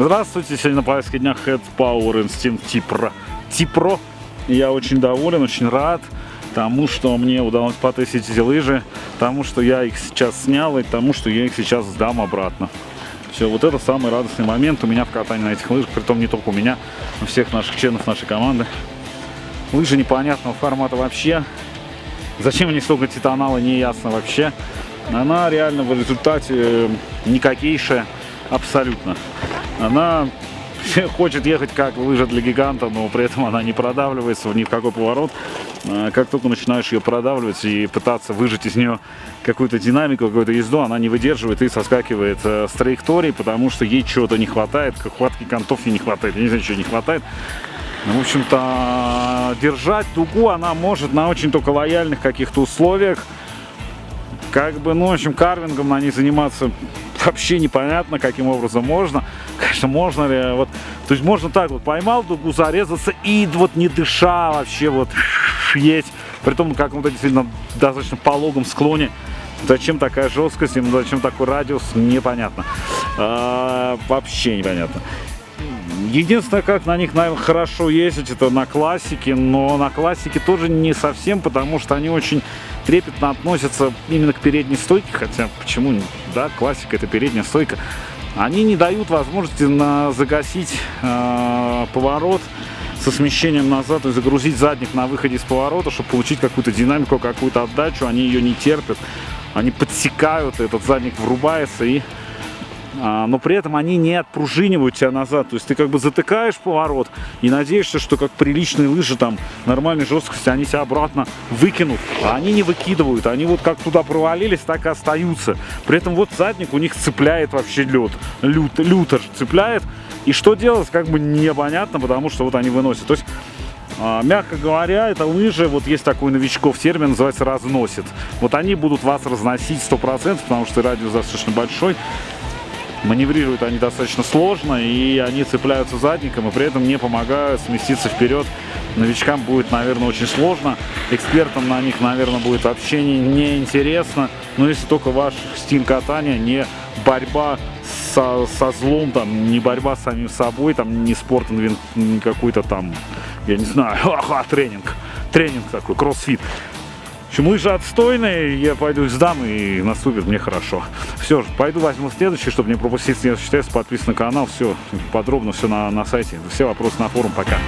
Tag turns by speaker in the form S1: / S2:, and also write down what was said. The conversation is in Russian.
S1: Здравствуйте, сегодня на повестке дня Head Power Instinct T-Pro. T-Pro. Я очень доволен, очень рад тому, что мне удалось потестить эти лыжи, тому, что я их сейчас снял и тому, что я их сейчас сдам обратно. Все, вот это самый радостный момент у меня в катании на этих лыжах, притом не только у меня, у всех наших членов нашей команды. Лыжи непонятного формата вообще. Зачем они столько титанала, не ясно вообще. Она реально в результате никакейшая абсолютно. Она хочет ехать как лыжа для гиганта, но при этом она не продавливается ни в какой поворот. А, как только начинаешь ее продавливать и пытаться выжать из нее какую-то динамику, какую-то езду, она не выдерживает и соскакивает э, с траектории, потому что ей чего-то не хватает, хватки контов ей не хватает, я не знаю, чего не хватает. В общем-то, держать дугу она может на очень только лояльных каких-то условиях. Как бы, ну, в общем, карвингом на ней заниматься вообще непонятно, каким образом можно. Конечно, можно ли, вот, то есть можно так вот, поймал дугу, зарезаться и вот не дыша вообще вот есть. При том, как вот действительно достаточно пологом склоне. Зачем такая жесткость, зачем такой радиус, непонятно. А, вообще непонятно. Единственное, как на них, наверное, хорошо ездить, это на классике, но на классике тоже не совсем, потому что они очень трепетно относятся именно к передней стойке, хотя почему, да, классика это передняя стойка. Они не дают возможности на загасить э, поворот со смещением назад и загрузить задник на выходе из поворота, чтобы получить какую-то динамику, какую-то отдачу. Они ее не терпят, они подсекают, этот задник врубается и но при этом они не отпружинивают тебя назад. То есть ты как бы затыкаешь поворот и надеешься, что как приличные лыжи там нормальной жесткости, они тебя обратно выкинут. А они не выкидывают, они вот как туда провалились, так и остаются. При этом вот задник у них цепляет вообще лед, лют, лютер цепляет. И что делать, как бы непонятно, потому что вот они выносят. То есть а, мягко говоря, это лыжи, вот есть такой новичков термин, называется разносит. Вот они будут вас разносить 100%, потому что радиус достаточно большой. Маневрируют они достаточно сложно, и они цепляются задником, и при этом не помогают сместиться вперед. Новичкам будет, наверное, очень сложно. Экспертам на них, наверное, будет вообще неинтересно. Но если только ваш стиль катания не борьба со, со злом, там, не борьба с самим собой, там, не спорт, не какой-то там, я не знаю, тренинг. Тренинг такой, кроссфит. Общем, лыжи отстойные, я пойду сдам и наступит мне хорошо. Все, пойду возьму следующий, чтобы не пропустить следующий тест, подписан на канал, все подробно, все на, на сайте. Все вопросы на форум, пока.